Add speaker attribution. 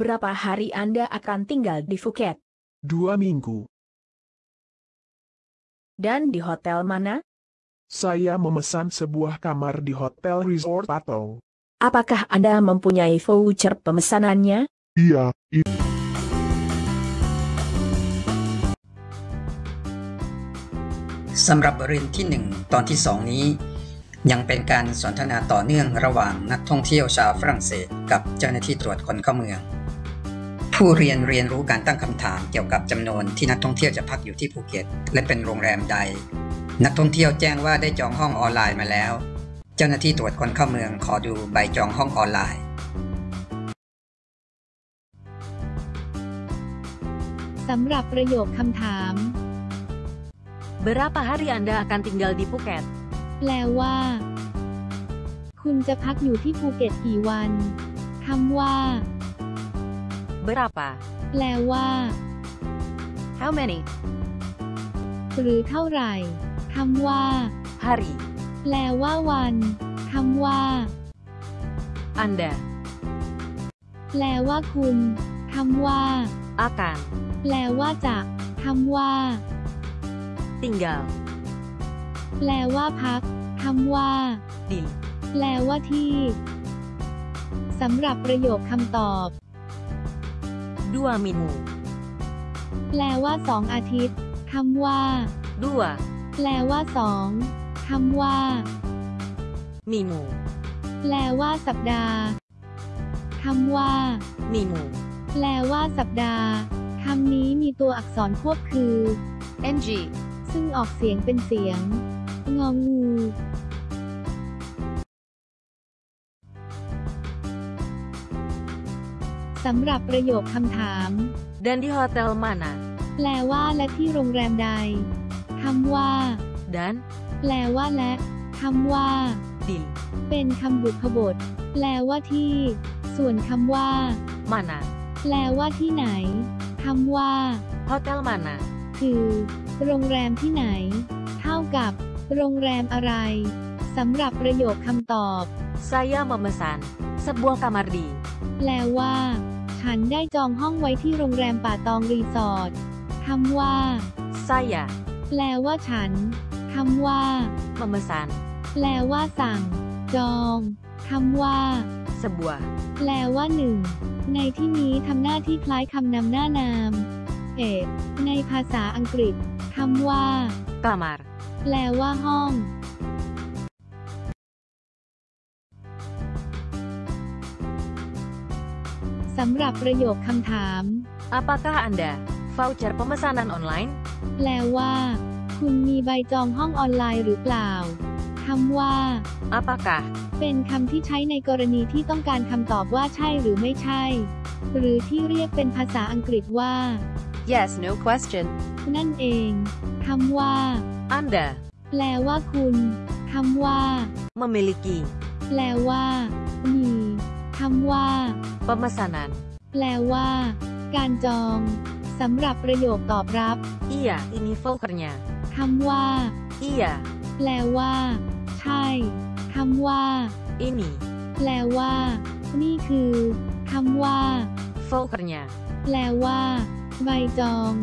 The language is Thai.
Speaker 1: Berapa hari Anda akan tinggal di Phuket?
Speaker 2: Dua minggu.
Speaker 1: Dan di hotel mana?
Speaker 2: Saya memesan sebuah kamar di Hotel Resort Patong.
Speaker 1: Apakah Anda mempunyai voucher pemesanannya?
Speaker 2: Iya, itu.
Speaker 3: สำหรับบทเรียนที่ 1 ตอนที่ 2 นี้ ยังเป็นการสนทนาต่อเนื่องระหว่างนักท่องเที่ยวชาวฝรั่งเศส กับเจ้าหน้าที่ตรวจคนเข้าเมือง ผู้เรียนเรียนรู้การตั้งคำถามเกี่ยวกับจำนวนที่นักท่องเที่ยวจะพักอยู่ที่ภูเก็ต และเป็นโรงแรมใด นักท่องเที่ยวแจ้งว่าได้จองห้องออนไลน์มาแล้ว เจ้าหน้าที่ตรวจคนเข้าเมืองขอดูใบจองห้องออนไลน์
Speaker 4: สำหรับประโยคคำถาม
Speaker 5: Berapa hari Anda akan tinggal di Phuket?
Speaker 4: แปลว่า คุณจะพักอยู่ที่ภูเก็ตกี่วันคำว่า
Speaker 5: Berapa?
Speaker 4: แปลว่า
Speaker 5: How many?
Speaker 4: หรือเท่าไหร่คำว่า
Speaker 5: Hari.
Speaker 4: แปลว่าวันคำว่า
Speaker 5: Anda
Speaker 4: แปลว่าคุณคำว่า
Speaker 5: akan
Speaker 4: แปลว่าจะคำว่า
Speaker 5: tinggal
Speaker 4: แปลว่าพักคำว่า
Speaker 5: di
Speaker 4: แปลว่าที่ สำหรับประโยคคำตอบ
Speaker 5: dua minggu.
Speaker 4: แปลว่าสองอาทิตย์คำว่า
Speaker 5: Dua
Speaker 4: แปลว่าสองคำว่า
Speaker 5: minggu.
Speaker 4: แปลว่าสัปดาห์คำว่า
Speaker 5: Minggu.
Speaker 4: แปลว่าสัปดาห์คำนี้มีตัวอักษรควบคือ
Speaker 5: NG
Speaker 4: ซึ่งออกเสียงเป็นเสียง งองู สำหรับประโยคคำถาม
Speaker 5: Dan di hotel mana?
Speaker 4: แปลว่าและที่โรงแรมใดคำว่า
Speaker 5: Dan
Speaker 4: แปลว่าและคำว่า
Speaker 5: di
Speaker 4: เป็นคำบุพบท แปลว่าที่ ส่วนคำว่า
Speaker 5: mana?
Speaker 4: แปลว่าที่ไหนคำว่า
Speaker 5: Hotel mana?
Speaker 4: คือ โรงแรมที่ไหน เท่ากับ โรงแรมอะไรสำหรับประโยคคำตอบ
Speaker 5: Saya memesan sebuah kamar di
Speaker 4: แปลว่า ฉันได้จองห้องไว้ที่โรงแรมป่าตองรีสอร์ทคำว่า
Speaker 5: saya
Speaker 4: แปลว่าฉันคำว่า
Speaker 5: memesan
Speaker 4: แปลว่าสั่ง จองคำว่า
Speaker 5: sebuah
Speaker 4: แปลว่าหนึ่ง ในที่นี้ทำหน้าที่คล้ายคำนำหน้านาม เอในภาษาอังกฤษคำว่า
Speaker 5: kamar.
Speaker 4: แปลว่าห้อง สำหรับประโยคคำถาม
Speaker 5: Apakah Anda voucher pemesanan online?
Speaker 4: แปลว่า คุณมีใบจองห้องออนไลน์หรือเปล่าคำว่า
Speaker 5: Apakah
Speaker 4: เป็นคำที่ใช้ในกรณีที่ต้องการคำตอบว่าใช่หรือไม่ใช่ หรือที่เรียกเป็นภาษาอังกฤษว่า
Speaker 5: yes no question?
Speaker 4: นั่นเองคำว่า
Speaker 5: Anda
Speaker 4: แปลว่าคุณคำว่า
Speaker 5: memiliki
Speaker 4: แปลว่า มี คำว่า
Speaker 5: pemesanan.
Speaker 4: แปลว่า การจอง สำหรับประโยคตอบรับ
Speaker 5: Iya, ini vouchernya.
Speaker 4: คำว่า
Speaker 5: Iya,
Speaker 4: แปลว่า ใช่คำว่า
Speaker 5: ini
Speaker 4: แปลว่า นี่คือคำว่า
Speaker 5: vouchernya.
Speaker 4: แปลว่า ใบจอง